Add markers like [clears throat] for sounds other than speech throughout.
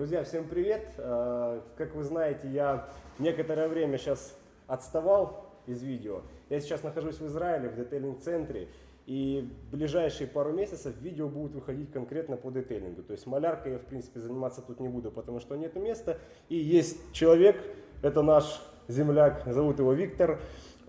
Друзья, всем привет! Э, Как вы знаете, я некоторое время сейчас отставал из видео. Я сейчас нахожусь в Израиле, в детейлинг-центре, и ближайшие пару месяцев видео будут выходить конкретно по детейлингу. То есть маляркой я, в принципе, заниматься тут не буду, потому что нет места. И есть человек, это наш земляк, зовут его Виктор. Э,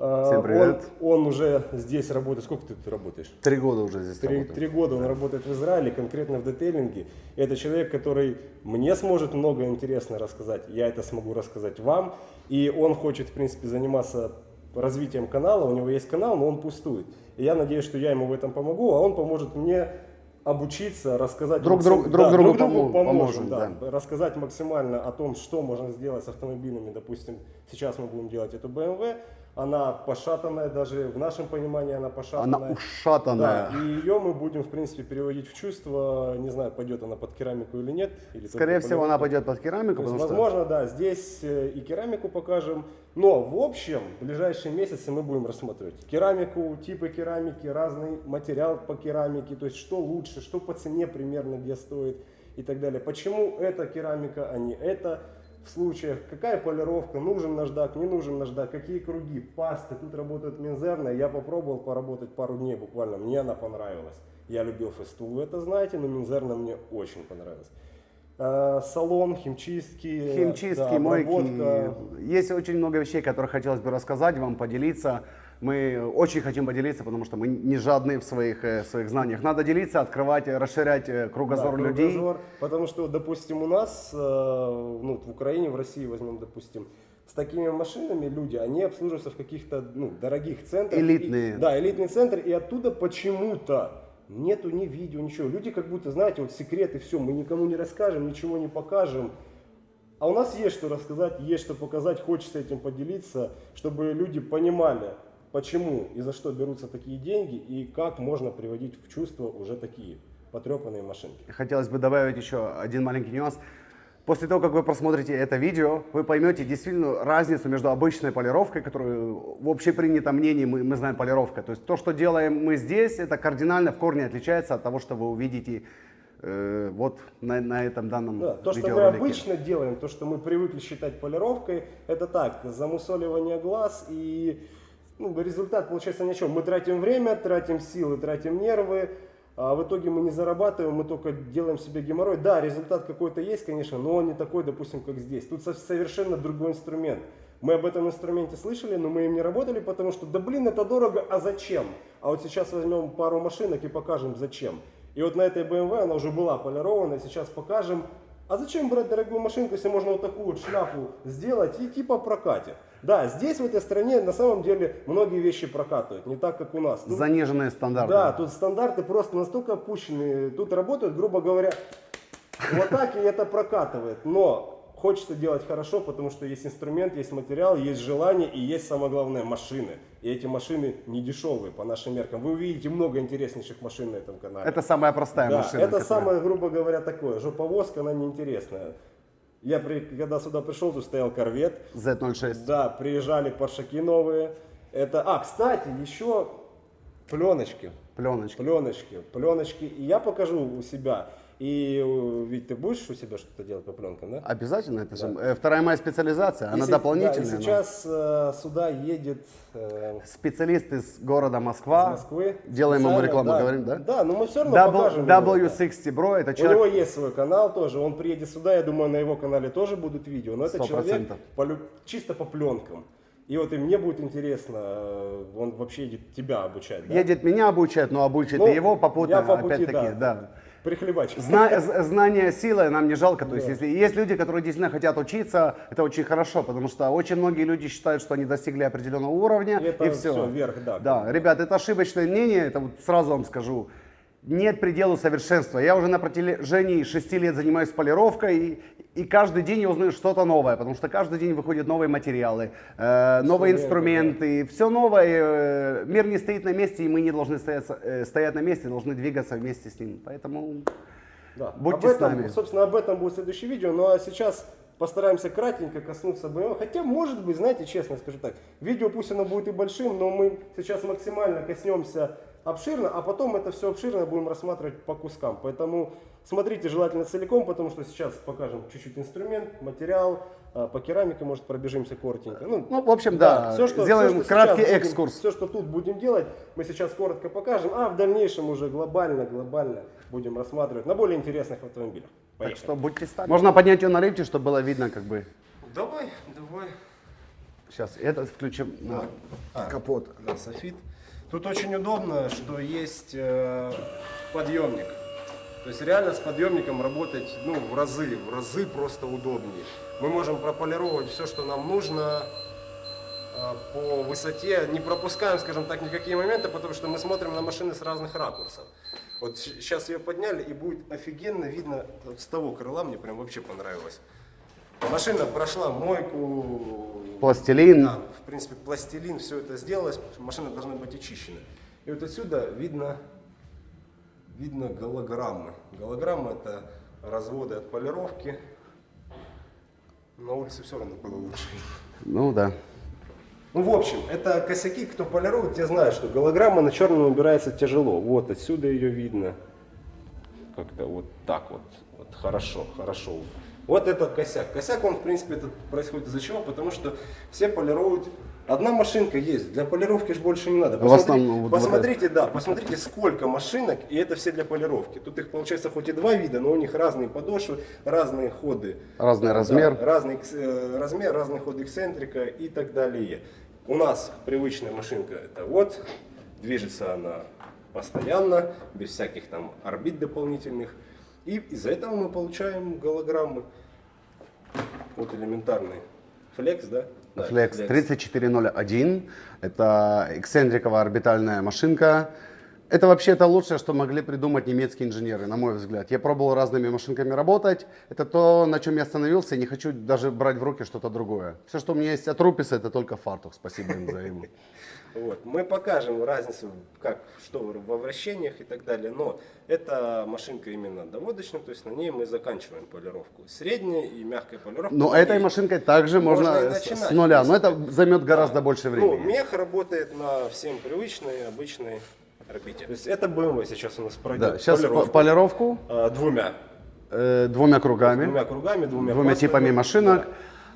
Всем привет. Он, он уже здесь работает. Сколько ты тут работаешь? Три года уже здесь Три, работаю. три года он работает в Израиле, конкретно в детейлинге. И это человек, который мне сможет много интересно рассказать. Я это смогу рассказать вам. И он хочет, в принципе, заниматься развитием канала. У него есть канал, но он пустует. И я надеюсь, что я ему в этом помогу, а он поможет мне обучиться, рассказать... Друг друг- друг да, другу друг другу помо- поможем, поможем, да. Рассказать максимально о том, что можно сделать с автомобилями. Допустим, сейчас мы будем делать эту BMW. Она пошатанная, даже в нашем понимании она пошатанная. Она ушатанная. Да, и ее мы будем, в принципе, переводить в чувство. Не знаю, пойдет она под керамику или нет. Или Скорее всего, она пойдет под керамику, есть, потому что возможно, да, здесь э, и керамику покажем. Но, в общем, в ближайшие месяцы мы будем рассматривать керамику, типы керамики, разный материал по керамике, то есть что лучше, что по цене примерно где стоит и так далее. Почему эта керамика, а не эта в случаях, какая полировка, нужен наждак, не нужен наждак, какие круги, пасты, тут работает Минзерная, я попробовал поработать пару дней буквально, мне она понравилась. Я любил фесту, вы это знаете, но Минзерна мне очень понравилась. Э, Салон, химчистки, химчистки, да, мойки. обработка. Есть очень много вещей, которые хотелось бы рассказать вам, поделиться. Мы очень хотим поделиться, потому что мы не жадные в своих, э, своих знаниях. Надо делиться, открывать, э, расширять э, кругозор Да, людей. кругозор. Потому что, допустим, у нас, ну, в Украине, в России возьмем, допустим, с такими машинами люди, они обслуживаются в каких-то ну, дорогих центрах. Элитные. И- да, элитный центр, и оттуда почему-то нету ни видео, ничего. Люди как будто, знаете, вот секреты, все, мы никому не расскажем, ничего не покажем. А у нас есть что рассказать, есть что показать, хочется этим поделиться, чтобы люди понимали, почему и за что берутся такие деньги и как можно приводить в чувство уже такие потрепанные машинки. Хотелось бы добавить еще один маленький нюанс. После того, как вы просмотрите это видео, вы поймете действительно разницу между обычной полировкой, которую в общепринятом мнении мы, мы знаем полировка. То есть то, что делаем мы здесь, это кардинально в корне отличается от того, что вы увидите э, вот на, на этом данном Да, то, что мы обычно делаем, то, что мы привыкли считать полировкой, это так, замусоливание глаз и ну, результат получается ни о чем. Мы тратим время, тратим силы, тратим нервы, а в итоге мы не зарабатываем, мы только делаем себе геморрой. Да, результат какой-то есть, конечно, но он не такой, допустим, как здесь. Тут со- совершенно другой инструмент. Мы об этом инструменте слышали, но мы им не работали, потому что, да блин, это дорого, а зачем? А вот сейчас возьмем пару машинок и покажем, зачем. И вот на этой BMW она уже была полирована, сейчас покажем, а зачем брать дорогую машинку, если можно вот такую вот шляпу сделать и типа прокатит? Да, здесь в этой стране на самом деле многие вещи прокатывают, не так как у нас. Тут- Заниженные стандарты. да, тут стандарты просто настолько опущенные. Тут работают, грубо говоря, вот так и это прокатывает. Но хочется делать хорошо, потому что есть инструмент, есть материал, есть желание и есть самое главное машины. И эти машины не дешевые по нашим меркам. Вы увидите много интереснейших машин на этом канале. Это самая простая Да, машина. это которая- самое, грубо говоря, такое. Жоповозка, она неинтересная. Я, при- когда сюда пришел, тут стоял корвет. Z06. Да, приезжали паршаки новые. Это, а, кстати, еще пленочки. Пленочки. Пленочки, пленочки. И я покажу у себя. И э, ведь ты будешь у себя что-то делать по пленкам, да? Обязательно, это же э, вторая моя специализация, она И се- дополнительная. да, и но- сейчас э, сюда едет э, Специалист из города из Москва. Москвы. Делаем ему рекламу, да. говорим, да? Да, но мы все равно W- покажем. его, да. W60 Bro, это У человек... него есть свой канал тоже, он приедет сюда, я думаю, на его канале тоже будут видео, но это Сто человек процентов. по чисто по пленкам. И вот и мне будет интересно, он вообще едет тебя обучать, да? Едет меня обучать, но обучит Ну, и его попутно, опять-таки, да. да. Прихлебач. Зна- знание силы нам не жалко. То есть, Да. если есть люди, которые действительно хотят учиться, это очень хорошо, потому что очень многие люди считают, что они достигли определенного уровня, И это и все. всё, вверх, да. Да, ребят, это ошибочное мнение, это вот сразу вам скажу. Нет пределу совершенства. Я уже на протяжении шести лет занимаюсь полировкой, и, и каждый день я узнаю что-то новое, потому что каждый день выходят новые материалы, э, новые инструменты, все новое. э, мир не стоит на месте, и мы не должны стоять, э, стоять на месте, должны двигаться вместе с ним. Поэтому Да. Будьте об с этом, нами. Собственно, об этом будет следующее видео. Ну а сейчас постараемся кратенько коснуться BMW. Хотя, может быть, знаете, честно скажу так, видео пусть оно будет и большим, но мы сейчас максимально коснемся обширно, а потом это все обширно будем рассматривать по кускам. Поэтому смотрите желательно целиком, потому что сейчас покажем чуть-чуть инструмент, материал, а, по керамике, может, пробежимся коротенько. Ну, Ну, в общем, да, сделаем краткий экскурс. Все, что тут будем делать, мы сейчас коротко покажем, а в дальнейшем уже глобально, глобально будем рассматривать на более интересных автомобилях. Так Поехали. что будьте с нами. Можно поднять ее на лифте, чтобы было видно, как бы. Давай, давай. Сейчас этот включим на А, капот. Да, софит. Тут очень удобно, что есть э, подъемник. То есть реально с подъемником работать ну, в разы, в разы просто удобнее. Мы можем прополировать все, что нам нужно э, по высоте. Не пропускаем, скажем так, никакие моменты, потому что мы смотрим на машины с разных ракурсов. Вот сейчас ее подняли и будет офигенно видно с того крыла, мне прям вообще понравилось. Машина прошла мойку, Пластилин. да, в принципе, пластилин, все это сделалось, машина должна быть очищена. И вот отсюда видно, видно голограммы. Голограммы это разводы от полировки. На улице все равно было лучше. Ну да. Ну, в общем, это косяки, кто полирует, те знают, что голограмма на черном убирается тяжело. Вот, отсюда ее видно. Как-то вот так вот. Вот хорошо, хорошо. Вот это косяк. Косяк, он, в принципе, это происходит из-за чего? Потому что все полируют. Одна машинка есть, для полировки же больше не надо. В основном вот- вот посмотрите, да, посмотрите, сколько машинок, и это все для полировки. Тут их получается хоть и два вида, но у них разные подошвы, разные ходы. Разный Да, размер. разный экс- э, размер, разный ход эксцентрика и так далее. У нас привычная машинка это вот, движется она постоянно, без всяких там орбит дополнительных. И из-за этого мы получаем голограммы. Вот элементарный флекс, да? Да, Flex 3401. Это эксцентриковая орбитальная машинка. Это вообще это лучшее, что могли придумать немецкие инженеры, на мой взгляд. Я пробовал разными машинками работать. Это то, на чем я остановился, и не хочу даже брать в руки что-то другое. Все, что у меня есть от Руписа, это только фартух. Спасибо им за его. [laughs] Вот. Мы покажем разницу, как, что во вращениях и так далее. Но эта машинка именно доводочная, то есть на ней мы заканчиваем полировку. Средняя и мягкая полировка. Но этой машинкой также можно, Можно и с- начинать, нуля. Но это займет гораздо больше Ну, времени. мех работает на всем привычной, обычной орбите. То есть это BMW сейчас у нас пройдет Да, сейчас полировку, полировку а, двумя. э, двумя кругами. Двумя кругами, двумя, двумя типами машинок.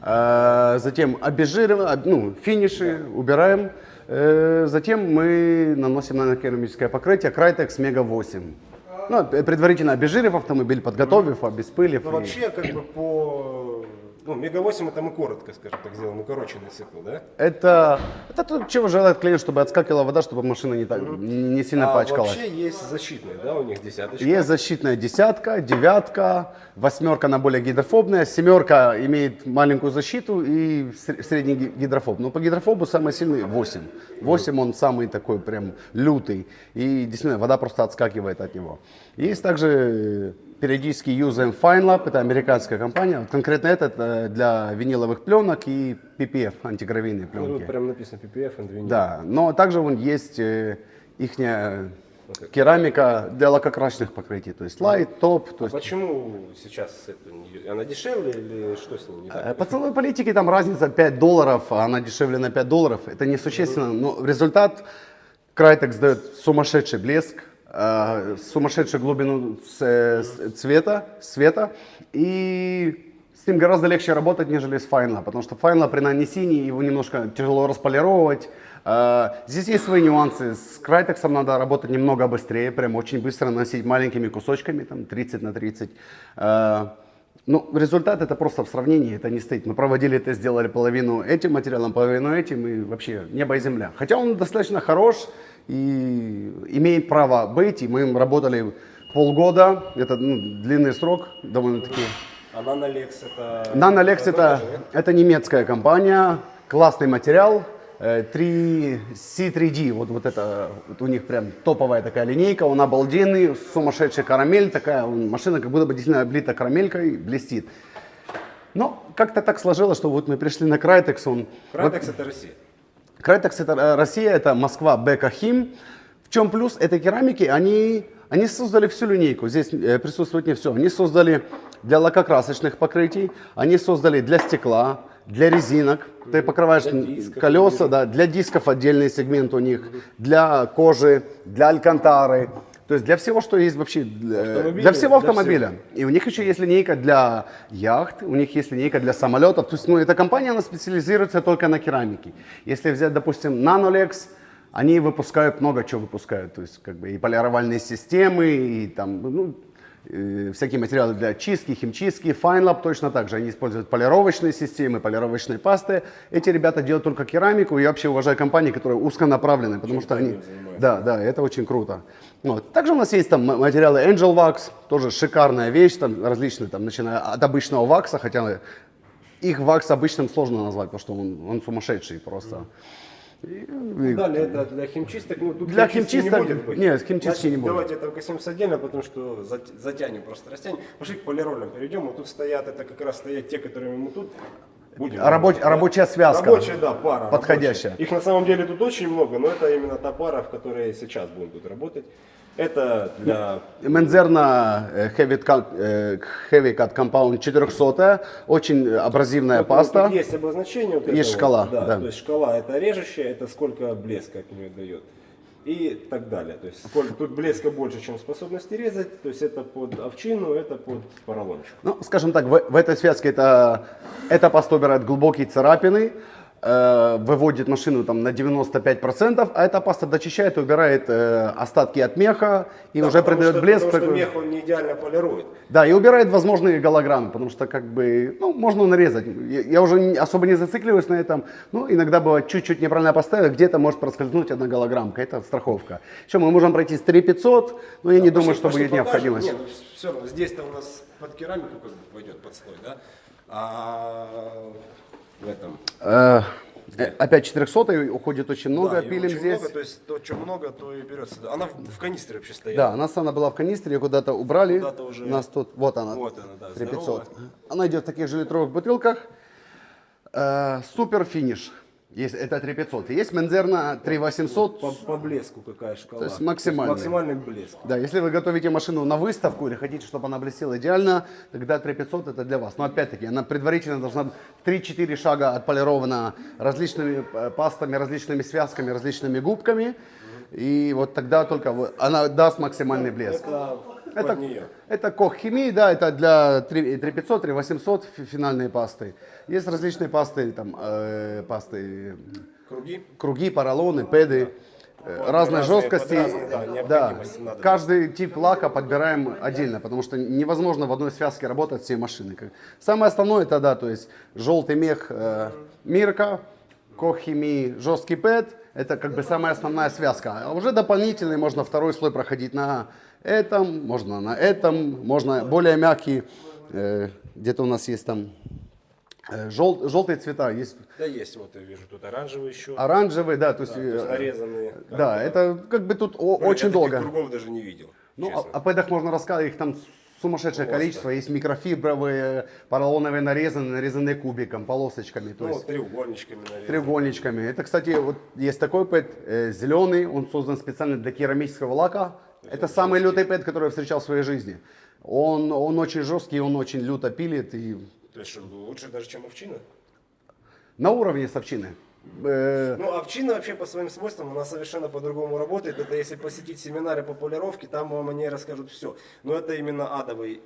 Э, Затем обезжириваем, об- ну, финиши убираем. Э, Затем мы наносим на керамическое покрытие Crytex Mega 8. Ну, предварительно обезжирив автомобиль, подготовив, обеспылив. Ну, и- вообще, как бы по... Ну, Мега 8 это мы коротко, скажем так, сделаем, укороченный цикл, да? Это, это то, чего желает клиент, чтобы отскакивала вода, чтобы машина не, так, не сильно а пачкалась. вообще есть защитные, да, у них десяточка? Есть защитная десятка, девятка, восьмерка на более гидрофобная, семерка имеет маленькую защиту и ср- средний ги- гидрофоб. Но по гидрофобу самый сильный 8. 8 он самый такой прям лютый. И действительно вода просто отскакивает от него. Есть также периодически юзаем FineLab, это американская компания. Конкретно этот э, для виниловых пленок и PPF, антигравийные Ну, пленки. тут прям написано PPF and vinyl. Да, но также вон есть их керамика для лакокрасочных покрытий, то есть лайт, топ, то А есть почему сейчас это, она дешевле или что с ней не э, так? по ценовой политике там разница 5 долларов, а она дешевле на 5 долларов, это несущественно, но результат Crytex дает сумасшедший блеск, э, сумасшедшую глубину цвета, света, и с ним гораздо легче работать, нежели с Final, потому что Final при нанесении его немножко тяжело располировать. Э, Здесь есть свои нюансы. С Crytex надо работать немного быстрее, прям очень быстро наносить маленькими кусочками, там 30 на 30. Э, Ну, результат это просто в сравнении, это не стоит. Мы проводили тест, сделали половину этим материалом, половину этим, и вообще небо и земля. Хотя он достаточно хорош и имеет право быть, и мы им работали полгода, это ну, длинный срок довольно-таки. А Nanolex это... Nanolex это это, это немецкая компания, классный материал, э, 3 C3D, вот, вот это вот у них прям топовая такая линейка, он обалденный, сумасшедшая карамель, такая машина как будто бы действительно облита карамелькой, блестит. Но как-то так сложилось, что вот мы пришли на Crytex, он... Crytex это Россия. Crytex это э, Россия, это Москва, Бека, Хим. В чем плюс этой керамики? Они, они создали всю линейку, здесь э, присутствует не все. Они создали для лакокрасочных покрытий, они создали для стекла, для резинок, ты покрываешь Для дисков, колеса, да, для дисков отдельный сегмент у них, для кожи, для алькантары. То есть для всего, что есть вообще, для, для всего для автомобиля. И у них еще есть линейка для яхт, у них есть линейка для самолетов. То есть, ну, эта компания, она специализируется только на керамике. Если взять, допустим, Nanolex, они выпускают много чего выпускают. То есть, как бы и полировальные системы, и там, ну, э, всякие материалы для чистки, химчистки, FineLab точно так же. Они используют полировочные системы, полировочные пасты. Эти ребята делают только керамику. Я вообще уважаю компании, которые узконаправлены, потому что они... Да, да, это очень круто. Вот. Также у нас есть там материалы Angel Wax, тоже шикарная вещь, там различные, там, начиная от обычного вакса, хотя их вакс обычным сложно назвать, потому что он, он сумасшедший просто. И- и- Далее это для химчисток. Ну, тут Для химчисток- не будет быть. нет, химчистки Значит, не будет. Давайте это коснемся отдельно, потому что зат- затянем, просто растянем. Пошли к полиролям перейдем. Вот тут стоят, это как раз стоят те, которыми мы тут будем. Рабоч- да? рабочая связка. Рабочая, да, пара. Подходящая. рабочая. Их на самом деле тут очень много, но это именно та пара, в которой сейчас будем тут работать. Это для Мензерна э, Heavy Cut, э, Heavy Cut Compound 400, очень абразивная Вот, паста. тут есть обозначение. Вот Есть этого, шкала, Да, да. То есть шкала это режущая, это сколько блеска от нее дает. И так далее. То есть сколько, тут блеска больше, чем способности резать. То есть это под овчину, это под поролончик. Ну, скажем так, в, в этой связке это, эта паста убирает глубокие царапины, э, выводит машину там на 95%, а эта паста дочищает убирает э, остатки от меха и Да, уже придает что, блеск. Потому что мех он не идеально полирует. Да, и убирает возможные голограммы, потому что как бы, ну, можно нарезать. Я, я уже не- особо не зацикливаюсь на этом. Ну, иногда бывает чуть-чуть неправильно поставить, где-то может проскользнуть одна голограммка. Это страховка. Еще мы можем пройти с 3500, но я не Да, думаю, пошли- что пошли будет необходимость. Не, ну, все равно, здесь-то у нас под керамику пойдет под слой, да? А в этом... Э, э, опять 400 уходит очень много, Да, пилим очень здесь. много, то есть то, что много, то и берется. Она в, в канистре вообще стояла. Да, у нас она была в канистре, ее куда-то убрали. Куда-то уже- У нас тут, вот она, Вот она, да, 3500. здоровая. Она идет в таких же литровых бутылках. Э, супер финиш. Есть, это 3500. Есть Мензерна 3800. По, по блеску какая шкала. То есть максимальный. максимальный блеск. Да, если вы готовите машину на выставку или хотите, чтобы она блестела идеально, тогда 3500 это для вас. Но опять-таки, она предварительно должна быть 3-4 шага отполирована различными э, пастами, различными связками, различными губками. И вот тогда только она даст максимальный блеск. Это, Это, нее. это Кох Химии, да, это для 3 3500, 3800 фи- финальные пасты. Есть различные пасты, там, э, пасты, Круги. круги, поролоны, педы, э, разной жесткости. разные, да, надо. каждый тип лака подбираем отдельно, потому что невозможно в одной связке работать всей машины. Самое основное это, да, то есть желтый мех э, Мирка, Кох Химии, жесткий пэд, это как бы самая основная связка. А уже дополнительный можно второй слой проходить на этом, можно на этом, можно более мягкий, э, где-то у нас есть там э, жел- желтые цвета, есть Да, есть, вот я вижу, тут оранжевый еще. оранжевый, да, то есть, то есть э, нарезанные. да, это как бы тут о- очень я долго. кругов даже не видел. Ну, честно. о, о пэдах можно рассказать, их там сумасшедшее количество. Есть микрофибровые, поролоновые нарезанные, нарезанные кубиком, полосочками, то Ну, есть треугольничками, наверное. треугольничками. Это, кстати, вот есть такой пэд, э, зеленый, он создан специально для керамического лака. Это самый лютый пэд, который я встречал в своей жизни. Он, он очень жесткий, он очень люто пилит и То есть, лучше даже, чем овчина? на уровне с овчины. Э, Ну, овчина вообще по своим свойствам, она совершенно по-другому работает. Это если посетить семинары по полировке, там вам они расскажут все. Но это именно адовый.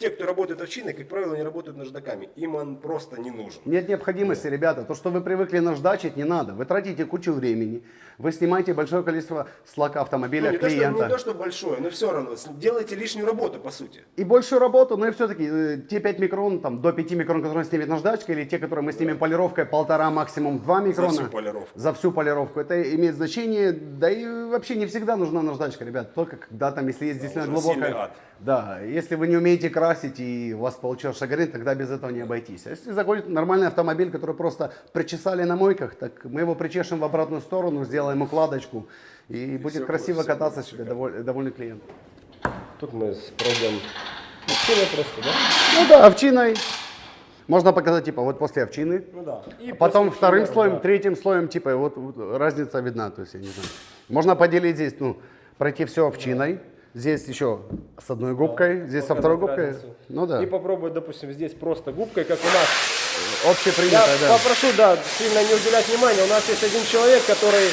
Ну, Те, кто работает овчиной, как правило, не работают наждаками. Им он просто не нужен. Нет необходимости, ребята. То, что вы привыкли наждачить, не надо. Вы тратите кучу времени. Вы снимаете большое количество слока автомобиля Ну, не, то, что, клиента. не то, что большое, но все равно. Делайте лишнюю работу, по сути. И большую работу, но и все-таки э, те 5 микрон, там, до 5 микрон, которые снимет наждачка, или те, которые мы снимем полировкой, полтора, максимум 2 микрона. всю полировку. За всю полировку. Это имеет значение, да и вообще не всегда нужна наждачка, ребят. Только когда там, если есть действительно уже сильный глубокая... Да, если вы не умеете красить и у вас получился шагрень, тогда без этого не обойтись. А если заходит нормальный автомобиль, который просто причесали на мойках, так мы его причешем в обратную сторону, сделаем укладочку и, будет всё красиво будет- кататься будет себе, доволь- довольный клиент. Тут мы спробуем овчиной просто, да? Ну да, овчиной. Можно показать, типа, вот после овчины. Ну да. И А потом после вторым овчины, слоем, да. третьим слоем, типа, вот, вот разница видна, то есть, я не знаю. Можно поделить здесь, ну, пройти все овчиной. Здесь еще с одной губкой, здесь со второй губкой. разницу. Ну да, И попробовать, допустим, здесь просто губкой, как у нас. Я общепринятая, да. попрошу, да, сильно не уделять внимания. У нас есть один человек, который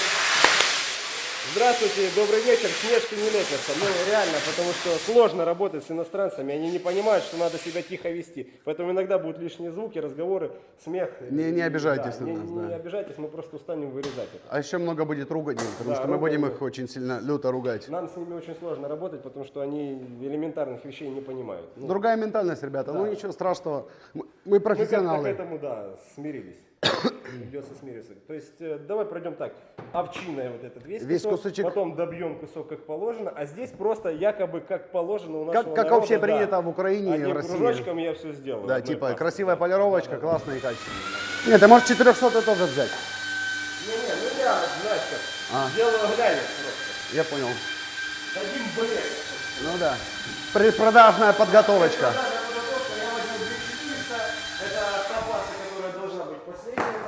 Здравствуйте, добрый вечер. Снежки не лепятся. Ну, реально, потому что сложно работать с иностранцами. Они не понимают, что надо себя тихо вести. Поэтому иногда будут лишние звуки, разговоры, смех. Не- не обижайтесь Да, на не, нас, не да. обижайтесь, мы просто устанем вырезать это. А еще много будет руганий, потому Да, что мы будем их очень сильно люто ругать. Нам с ними очень сложно работать, потому что они элементарных вещей не понимают. Ну, Другая ментальность, ребята. Ну Да. ничего страшного. Мы- Мы Мы как-то к профессионалы. этому, да, смирились. Придется смириться. То есть, э, давай пройдем так. Овчиная вот этот весь, Весь кусок, кусочек. потом добьем кусок как положено, а здесь просто якобы как положено у Как, нашего как народа, вообще да. принято в Украине и в России. кружочком я все сделал. Да, типа пастой. красивая полировочка, классная и качественная. Нет, ты можешь 400 тоже взять. Не-не, ну я, знаешь как, А. делаю глянец просто. Я понял. Дадим блеск. Ну да. Предпродажная подготовочка. Когда я подготовка, я возьму 2400, это та паста, которая должна быть последняя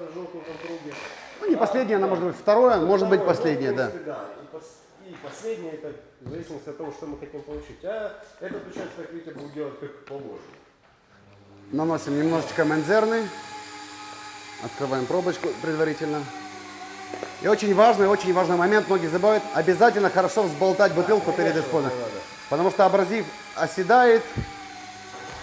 на желтом там круге. Ну не последняя, она может быть второе, может быть Второе, ну, последняя, да. да. И, пос- и последнее, это в зависимости от того, что мы хотим получить. А этот участок, видите, буду делать как положено. Наносим немножечко мензерны. Открываем пробочку предварительно. И очень важный, очень важный момент, многие забывают, обязательно хорошо взболтать бутылку перед использованием. Потому что абразив оседает.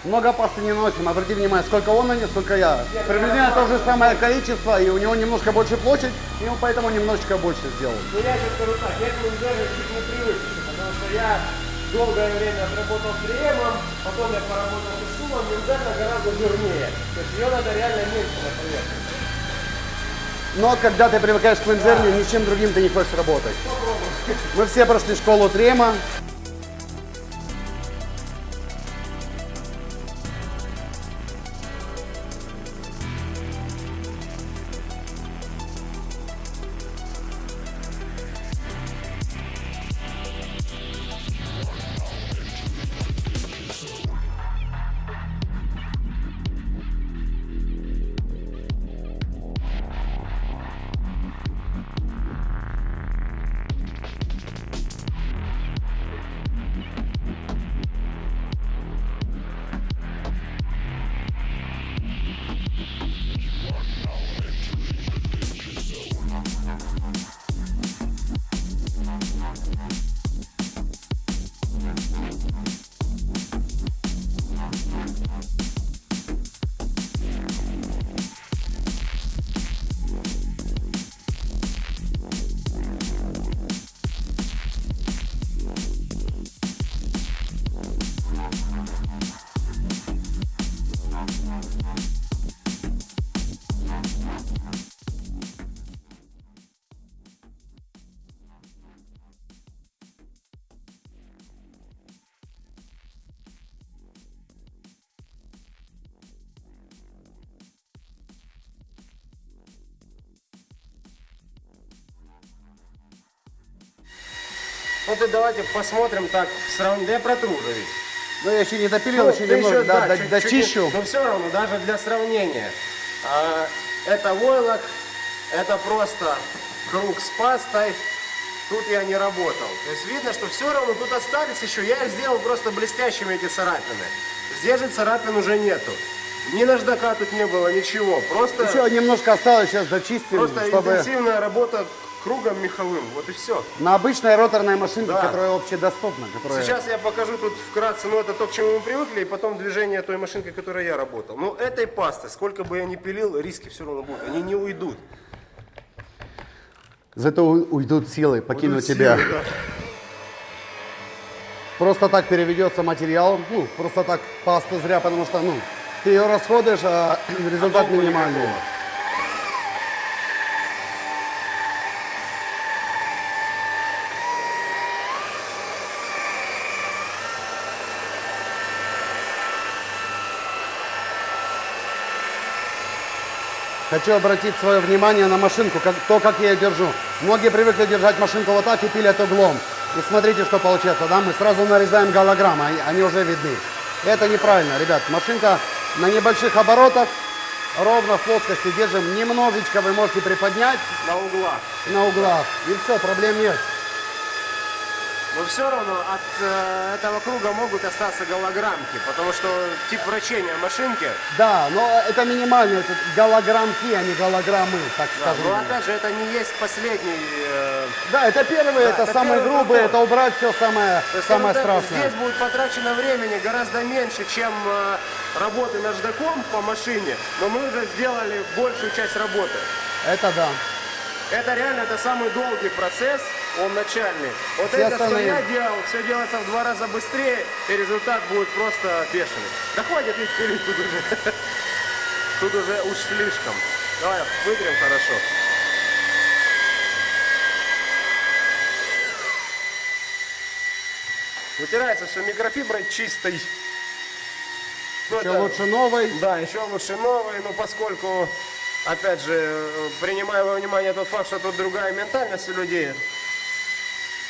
Много пасты не наносим. Обратите внимание, сколько он нанес, сколько я. Приблизительно то же самое количество, и у него немножко больше площадь, и он поэтому немножечко больше сделал. Ну я тебе скажу так, я к Мензеру чуть не привык, потому что я долгое время отработал кремом, потом я поработал с Мензерна гораздо жирнее. То есть ее надо реально меньше на поверхность. Но когда ты привыкаешь к мензерне, ничем другим ты не хочешь работать. Мы все прошли школу трема. Вот и давайте посмотрим так, сравним. Да я протру уже ведь. Но я еще не допилил, Ну, еще немного еще, да, да, чуть- дочищу. чуть- Но все равно, даже для сравнения. а, это войлок, это просто круг с пастой. Тут я не работал. То есть видно, что все равно тут остались еще. Я их сделал просто блестящими эти царапины. Здесь же царапин уже нету. Ни наждака тут не было, ничего. Просто, Еще немножко осталось, сейчас дочистим, просто чтобы интенсивная работа кругом меховым. Вот и все. на обычной роторной машинке, Да. которая общедоступна, которая... Сейчас я покажу тут вкратце, ну это то, к чему мы привыкли, и потом движение той машинкой, которой я работал. Ну этой пасты, сколько бы я ни пилил, риски все равно будут, они не уйдут. Зато уйдут силы, покинут Уйдут тебя. силы, да. Просто так переведется материал, ну, просто так паста зря, потому что, ну, ты ее расходуешь, а [clears throat] результат толку минимальный. никакого. Хочу обратить свое внимание на машинку, как, то, как я ее держу. Многие привыкли держать машинку вот так и пилят углом. И смотрите, что получается, да, мы сразу нарезаем голограммы, они, они уже видны. Это неправильно, ребят. Машинка на небольших оборотах, ровно в плоскости держим. Немножечко вы можете приподнять На углах. на углах. И все, проблем нет. Но все равно от э, этого круга могут остаться голограммки, потому что тип вращения машинки, Да, но это минимально, это голограммки, а не голограммы, так да, скажем. но опять же это не есть последний э, Да, это первый, это, это самый первый грубый, подход. это убрать все самое, То есть, самое страшное. Здесь будет потрачено времени гораздо меньше, чем э, работы наждаком по машине, но мы уже сделали большую часть работы. Это да. Это реально, это самый долгий процесс, он начальный. Вот Все это, остальные- что я делал, все делается в два раза быстрее, и результат будет просто бешеный. Да хватит ведь пилить тут уже. [laughs] Тут уже уж слишком. Давай, вытрем хорошо. Вытирается все микрофиброй чистой. Ну, Еще это- лучше новый. да, еще лучше новые, но поскольку, опять же, принимая во внимание тот факт, что тут другая ментальность у людей,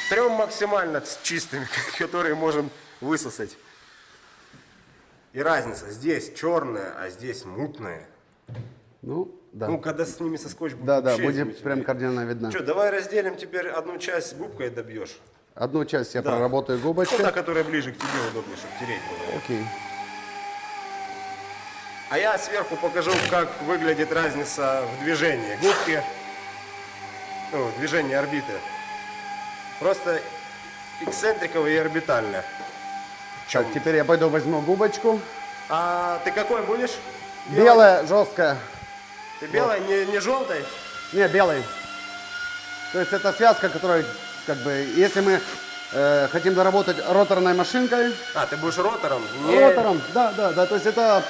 трем максимально чистыми, [laughs] которые можем высосать. И разница, здесь черная, а здесь мутная. Ну, да. Ну, когда с ними соскочь будет да, да, будет прям кардинально видно. Что, давай разделим теперь одну часть губкой добьешь. Одну часть я Да. проработаю Ну, губочкой. та, которая ближе к тебе, удобнее, чтобы тереть было. Окей. А я сверху покажу, как выглядит разница в движении губки, ну, движение орбиты. Просто эксцентриковая и орбитальная. Так, теперь я пойду возьму губочку. А ты какой будешь? Белая, жесткая. Ты белая, не, не желтой? Не, белый. То есть это связка, которая, как бы, если мы э, хотим доработать роторной машинкой, А, ты будешь ротором? Не- ротором, да, да, да, то есть это,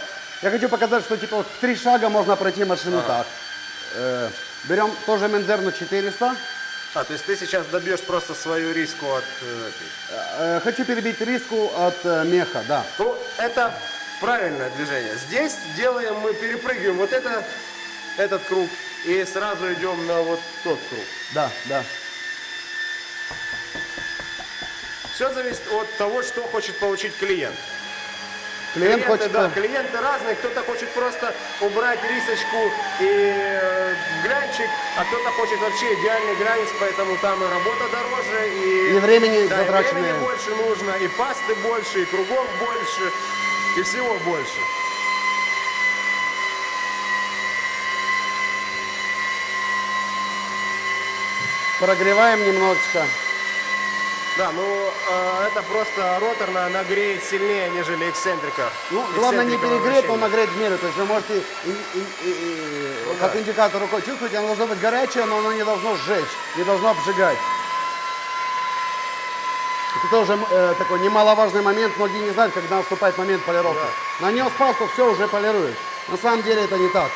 я хочу показать, что типа вот три шага можно пройти машину так. Э, берем тоже Мензерну 400, А, то есть ты сейчас добьешь просто свою риску от... э, этой. Э, хочу перебить риску от э, меха, да. Ну, это правильное движение. Здесь делаем, мы перепрыгиваем вот это, этот круг и сразу идем на вот тот круг. Да, да. Все зависит от того, что хочет получить клиент. Клиент клиенты, хочет... да, клиенты разные. Кто-то хочет просто убрать рисочку и э, глянчик, а кто-то хочет вообще идеальный глянец, поэтому там и работа дороже, и, И времени да, и времени больше нужно, и пасты больше, и кругов больше, и всего больше. Прогреваем немножечко. Да, ну э, это просто роторная, она греет сильнее, нежели эксцентрика. Ну, главное не перегреть, но нагреть в меру. То есть вы можете, и- и- и- и- Ну как да. индикатор рукой чувствуете, оно должно быть горячее, но оно не должно сжечь, не должно обжигать. Это тоже э, такой немаловажный момент. Многие не знают, когда наступает момент полировки. Нанес пасту, все уже полирует. На самом деле это не так.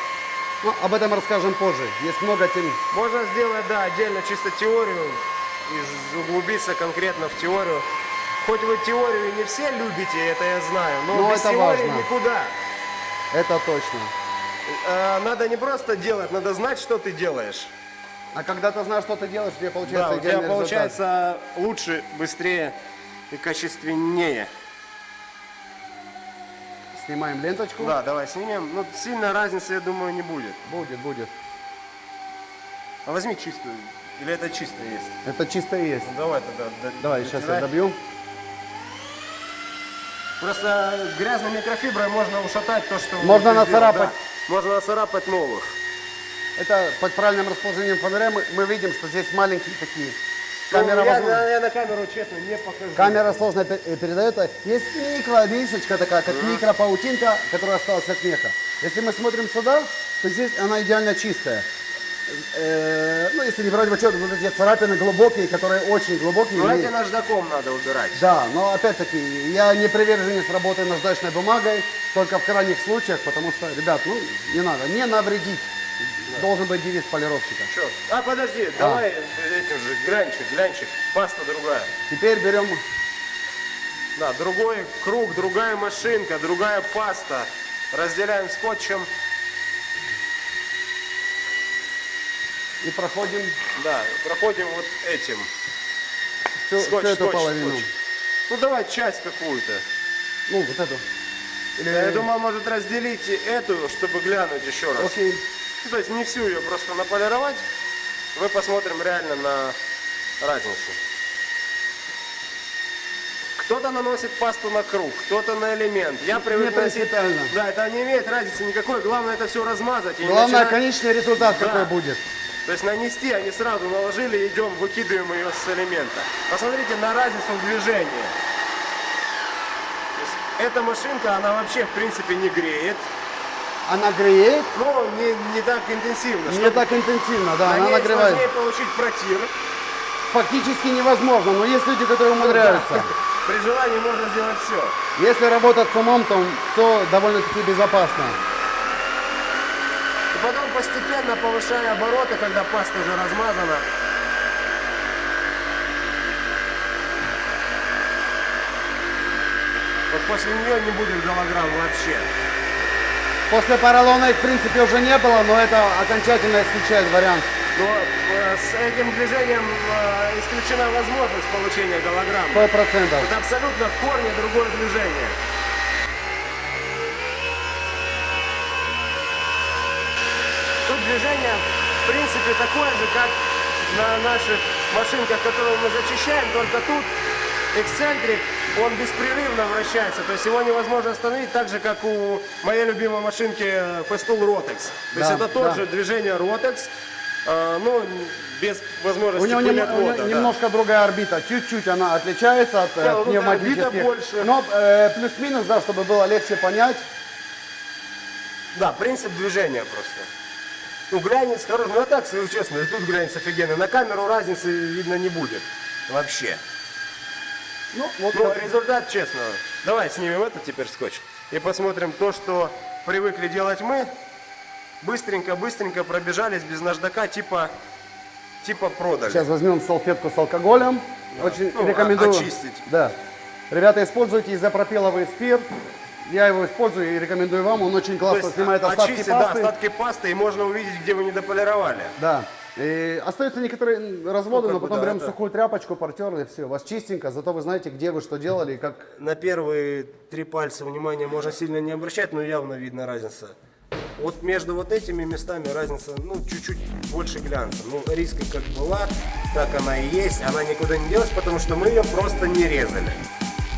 Но об этом расскажем позже. Есть много тем. Можно сделать, да, отдельно чисто теорию и углубиться конкретно в теорию. Хоть вы теорию не все любите, это я знаю, но, Но без это теории важно. никуда. Это точно. Э, надо не просто делать, надо знать, что ты делаешь. А когда ты знаешь, что ты делаешь, у тебя Да, получается у тебя результат. получается лучше, быстрее и качественнее. Снимаем ленточку. Да, давай снимем. Ну, сильно разницы, я думаю, не будет. Будет, будет. А возьми чистую. Или это чисто есть? Это чисто есть. Ну, давай тогда. Давай, сейчас я дотирай. добью. Просто грязной микрофиброй можно ушатать то, что... Можно нацарапать. да. Можно нацарапать новых. Это под правильным расположением фонаря мы, мы видим, что здесь маленькие такие. Ну, Камера, я, возможно- на, я на камеру, честно, не покажу. камера сложно э, передает. Есть микро такая, как микропаутинка, которая осталась от меха. Если мы смотрим сюда, то здесь она идеально чистая. Э, ну, если не брать в учет вот эти царапины глубокие, которые очень глубокие. Ну, эти наждаком надо убирать. Да, но опять-таки, я не приверженец работы наждачной бумагой, только в крайних случаях, потому что, ребят, ну, не надо, не навредить. Должен быть девиз полировщика. Чё? А, подожди, давай этим же, глянчик, глянчик, паста другая. Теперь берем, Да, другой круг, другая машинка, другая паста. Разделяем скотчем. И проходим Да, проходим вот этим. всю, всю Скотч, эту скотч, половину. скотч. Ну, давай часть какую-то. Ну, вот эту. Или... Я думаю, может разделить эту, чтобы глянуть еще раз. Окей. Ну, то есть не всю ее просто наполировать. Мы посмотрим реально на разницу. Кто-то наносит пасту на круг, кто-то на элемент. Я привык носить... Да, это не имеет разницы никакой. Главное это все размазать. Главное, начинать- конечный результат Да. какой будет. То есть нанести, они сразу наложили, идем, выкидываем ее с элемента. Посмотрите на разницу в движении. Эта машинка, она вообще в принципе не греет, Она греет, но не, не так интенсивно. не Чтобы так интенсивно, да, на она нагревает. сложнее получить протир. Фактически невозможно, но есть люди, которые умудряются. При желании можно сделать все. Если работать с умом, то все довольно-таки безопасно. Потом постепенно повышая обороты, когда паста уже размазана. Вот после нее не будет голограмм вообще. После поролона их, в принципе, уже не было, но это окончательно исключает вариант. Но э, с этим движением э, исключена возможность получения голограмм. Сто процентов. Это абсолютно в корне другое движение. Движение, в принципе, такое же, как на наших машинках, которые мы зачищаем, только тут эксцентрик, он беспрерывно вращается, то есть его невозможно остановить, так же, как у моей любимой машинки э, Festool Rotex. То есть Да, это тот да. же движение Rotex, э, ну, без возможности У него, нем- отвода, у него да. немножко другая орбита, чуть-чуть она отличается от э, Да, ну, пневматических. орбита больше. Но э, плюс-минус, да, чтобы было легче понять. Да, принцип движения просто. Ну, глянец хороший. Ну, а так, скажу честно, и тут глянец офигенный. На камеру разницы видно не будет. Вообще. Ну, вот Ну, так. результат, честно. Давай снимем это теперь скотч. И посмотрим то, что привыкли делать мы. Быстренько-быстренько пробежались без наждака, типа, типа продали. Сейчас возьмем салфетку с алкоголем. Очень Ну, рекомендую. о- очистить. Да. Ребята, используйте изопропиловый спирт. Я его использую и рекомендую вам. Он очень классно есть снимает остатки очистить, да, пасты. остатки пасты, и можно увидеть, где вы недополировали. Да. И остаются некоторые разводы, Ну, но бы, потом да, берем это- сухую тряпочку, портерли, все, у вас чистенько, зато вы знаете, где вы что делали и как. На первые три пальца внимания можно сильно не обращать, но явно видно разница. Вот между вот этими местами разница, ну, чуть-чуть больше глянца. Ну, риска как была, так она и есть. Она никуда не делась, потому что мы ее просто не резали.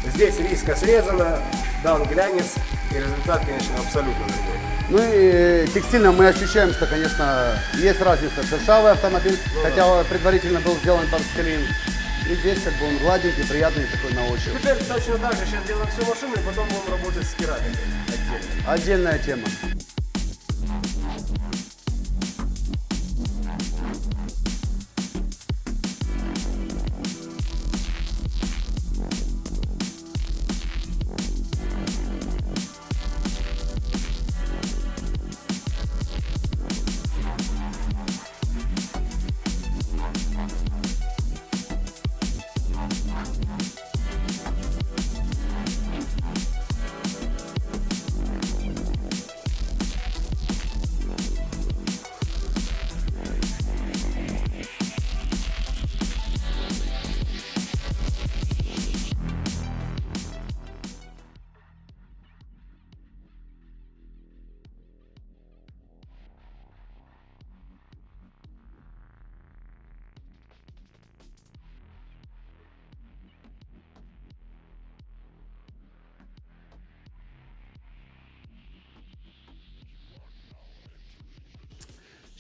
Здесь риска срезана, дан глянец, и результат, конечно, абсолютно другой. Ну и текстильно мы ощущаем, что, конечно, есть разница. Шершавый автомобиль, Ну хотя предварительно был сделан тангстелин. И здесь как бы он гладенький, приятный такой на ощупь. Теперь точно так же сейчас делаем всю машину, и потом будем работать с керамикой отдельно. Отдельная тема.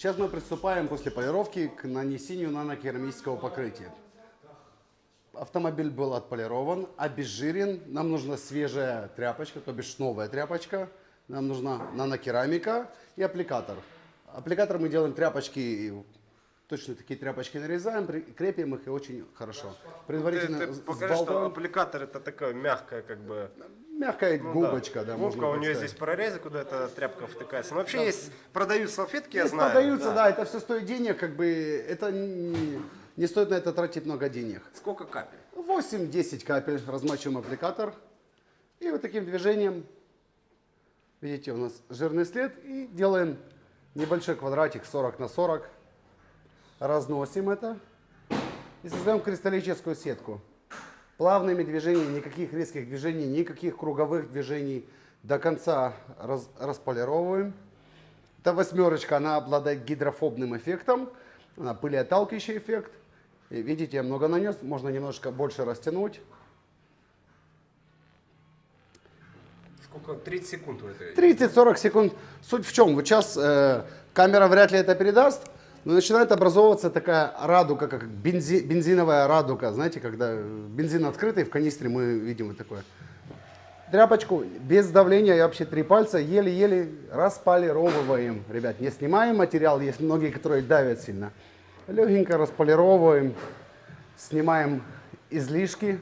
Сейчас мы приступаем после полировки к нанесению нанокерамического покрытия. Автомобиль был отполирован, обезжирен. Нам нужна свежая тряпочка, то бишь новая тряпочка. Нам нужна нанокерамика и аппликатор. Аппликатор мы делаем тряпочки, точно такие тряпочки нарезаем, крепим их и очень хорошо. Предварительно Ты, ты покажи, что сбалтываем. аппликатор это такая мягкая, как бы, Мягкая Ну губочка, да, Губка, у нее здесь прорезы, куда эта тряпка втыкается. Но вообще есть, продают салфетки, я Есть, знаю. продаются, да. да, это все стоит денег, как бы это не, не стоит на это тратить много денег. Сколько капель? 8-10 капель размачиваем аппликатор. И вот таким движением, видите, у нас жирный след. И делаем небольшой квадратик 40 на 40. Разносим это. И создаем кристаллическую сетку. Плавными движениями, никаких резких движений, никаких круговых движений. До конца раз- располировываем. Эта восьмерочка, она обладает гидрофобным эффектом. Она пылеотталкивающий эффект. И видите, я много нанес, можно немножко больше растянуть. Сколько? 30 секунд в этой. 30-40 секунд. Суть в чем? Вот сейчас э, камера вряд ли это передаст, Но начинает образовываться такая радуга, как бензи- бензиновая радуга. Знаете, когда бензин открытый в канистре, мы видим вот такое. Тряпочку без давления, я вообще три пальца, еле-еле располировываем. Ребят, не снимаем материал, есть многие, которые давят сильно. Легенько располировываем, снимаем излишки.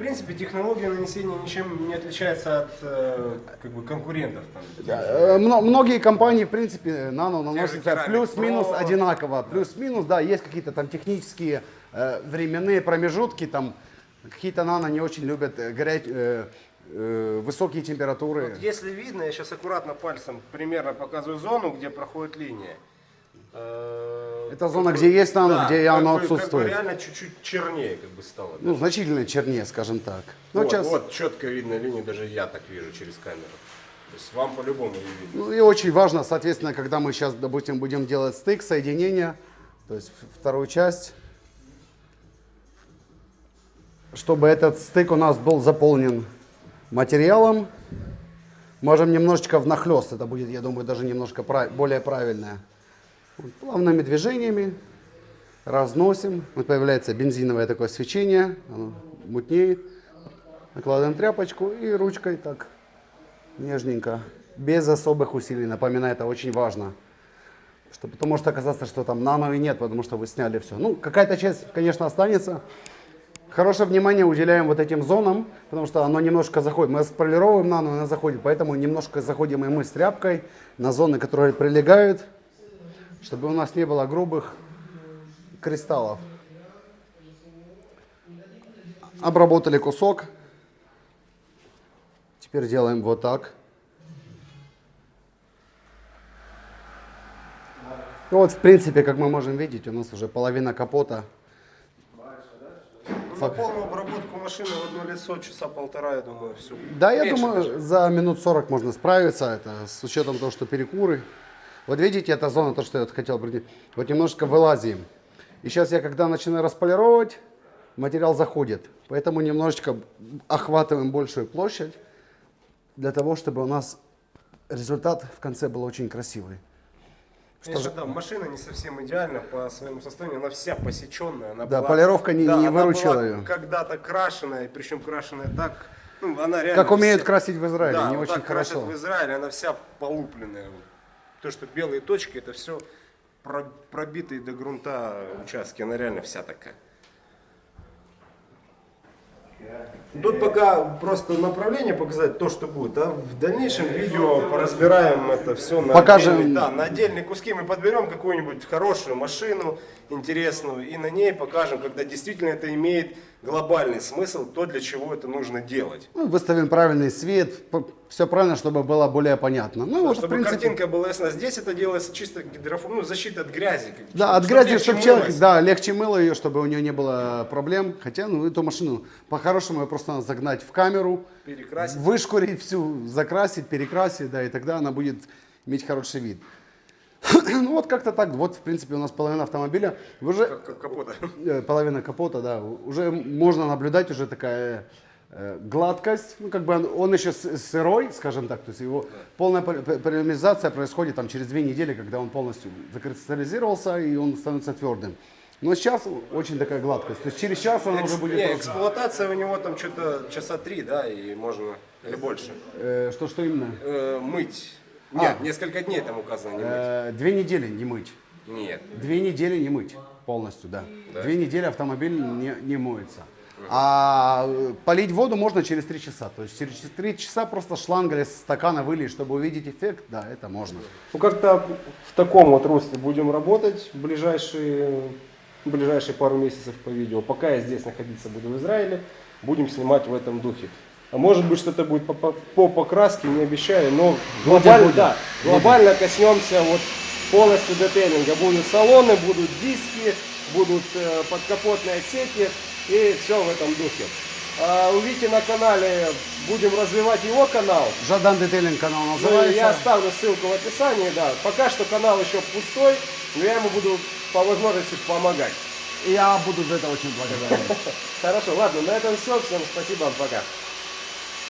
Принципе, технология нанесения ничем не отличается от э, как бы конкурентов. Там. Э, мно- Многие компании, в принципе, нано наносятся плюс-минус одинаково. Плюс-минус, да, есть какие-то там технические э, временные промежутки, там какие-то нано не очень любят э, горять, э, э, высокие температуры. Вот если видно, я сейчас аккуратно пальцем примерно показываю зону, где проходит линия. Это зона, где есть нано, да, где как оно бы- как бы отсутствует. реально чуть-чуть чернее как бы стало. Ну, значительно чернее, скажем так. Ну, вот, сейчас, вот четко видно линию, даже я так вижу через камеру. То есть вам по-любому не видно. ну, и очень важно, соответственно, когда мы сейчас, допустим, будем делать стык, соединение, то есть вторую часть, чтобы этот стык у нас был заполнен материалом, можем немножечко внахлёст, это будет, я думаю, даже немножко прав- более правильное. Вот, плавными движениями разносим, вот появляется бензиновое такое свечение, оно мутнеет, накладываем тряпочку и ручкой так нежненько, без особых усилий. Напоминаю, это очень важно. Что потом может оказаться, что там нано и нет, потому что вы сняли все. Ну, какая-то часть, конечно, останется. Хорошее внимание уделяем вот этим зонам, потому что оно немножко заходит. Мы сполировываем нано, она заходит, поэтому немножко заходим и мы с тряпкой на зоны, которые прилегают, чтобы у нас не было грубых кристаллов. Обработали кусок. Теперь делаем вот так. Ну вот, в принципе, как мы можем видеть, у нас уже половина капота. На полную обработку машины в одно лицо часа полтора, я думаю, все. Да, я думаю, за минут 40 можно справиться, это с учетом того, что перекуры. Вот видите, эта зона, то, что я хотел прийти, вот немножко вылазим. И сейчас я, когда начинаю располировать, материал заходит. Поэтому немножечко охватываем большую площадь, для того, чтобы у нас результат в конце был очень красивый. Конечно, да, машина не совсем идеальна по своему состоянию, она вся посеченная. Она Да, была- полировка не- да, не выручила ее. когда-то крашеная, причем крашеная так, ну, она реально Как умеют вся- красить в Израиле, да, не вот очень так красят хорошо. в Израиле, она вся полупленная. То, что белые точки, это все пробитые до грунта участки, она реально вся такая. Тут пока просто направление показать, то, что будет. А в дальнейшем видео поразбираем это все на, Покажем. отдельные, да, на отдельные куски. Мы подберем какую-нибудь хорошую машину, интересную, и на ней покажем, когда действительно это имеет глобальный смысл, то, для чего это нужно делать. Ну, выставим правильный свет, все правильно, чтобы было более понятно. Ну, вот, в Чтобы принципе, картинка была ясна. Здесь это делается чисто гидрофон, ну, защита от грязи. Да, от грязи, легче чтобы человек, да, легче мыло ее, чтобы у нее не было проблем. Хотя, ну, эту машину по-хорошему ее просто надо загнать в камеру, Перекрасить. вышкурить всю, закрасить, перекрасить, да, и тогда она будет иметь хороший вид. Ну вот как-то так, вот в принципе у нас половина автомобиля, уже капота. э, половина капота, да, уже можно наблюдать уже такая э, гладкость, ну как бы он, он еще сырой, скажем так, то есть его полная пол- п- полимеризация происходит там через две недели, когда он полностью закристаллизировался и он становится твердым. Но сейчас очень такая гладкость, то есть через час он уже Экс- будет не, эксплуатация у него там что-то часа три, да, и можно, или больше. Э, что что именно? Э, мыть. А. Нет, несколько дней там указано не мыть. Э, две недели не мыть. Нет. Две недели не мыть полностью, да. Две недели автомобиль не, не моется. А э, полить воду можно через три часа. То есть через три часа просто шланг из стакана вылить, чтобы увидеть эффект, да, это можно. Ну, как-то в таком вот русле будем работать в ближайшие, в ближайшие пару месяцев по видео. Пока я здесь находиться буду в Израиле, будем снимать в этом духе. А может быть что-то будет по, по, по покраске, не обещаю, но глобально, будет. да, глобально коснемся вот полностью детейлинга. Будут салоны, будут диски, будут э, подкапотные отсеки и все в этом духе. А, увидите на канале, будем развивать его канал. Жадан Детейлинг канал Ну, называется. я оставлю ссылку в описании, да. Пока что канал еще пустой, но я ему буду по возможности помогать. И я буду за это очень благодарен. [laughs] Хорошо, ладно, на этом все. Всем спасибо, пока.